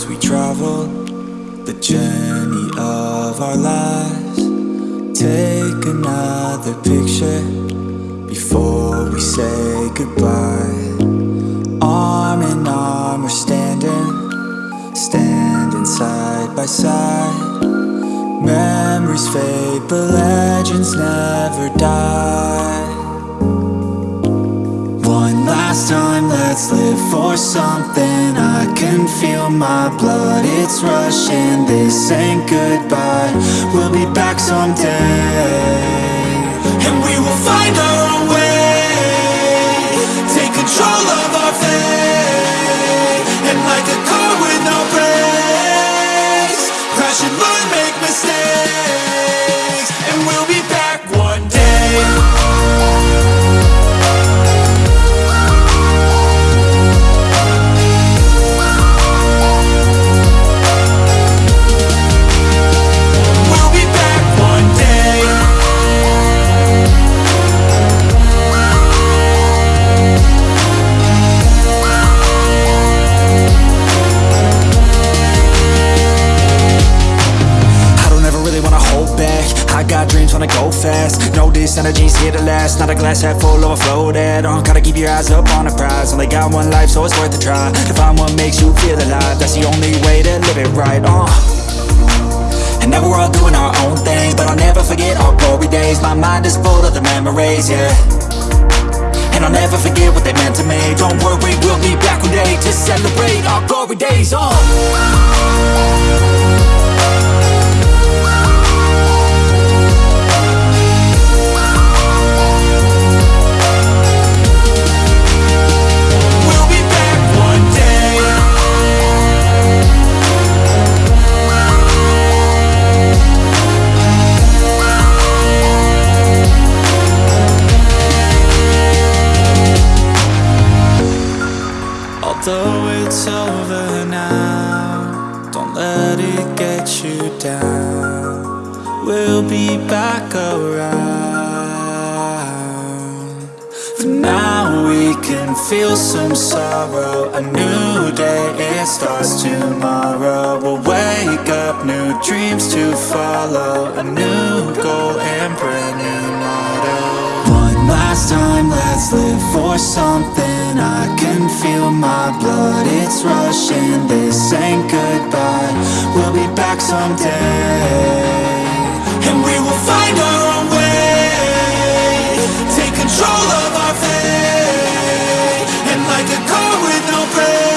roads we travel, the journey of our lives. Take another picture before we say goodbye. Arm in arm, we're standing, standing side by side. Memories fade, but legends never die. One last time, let's live for something. I can feel my blood, it's rushing. This ain't goodbye, we'll be back someday. And we will find our this energy's here to last. Not a glass half full, overflow that uh, Gotta keep your eyes up on the prize. Only got one life, so it's worth a try. To find what makes you feel alive That's the only way to live it right, uh. And now we're all doing our own thing But I'll never forget our glory days. My mind is full of the memories, yeah. And I'll never forget what they meant to me. Don't worry, we'll be back one day To celebrate our glory days, oh Although it's over now, don't let it get you down. We'll be back around. For now, we can feel some sorrow. A new day, it starts tomorrow. We'll wake up, new dreams to follow. A new goal and brand new last time, let's live for something. I can feel my blood, it's rushing. This ain't goodbye, we'll be back someday. And we will find our own way. Take control of our fate. And like a car with no brakes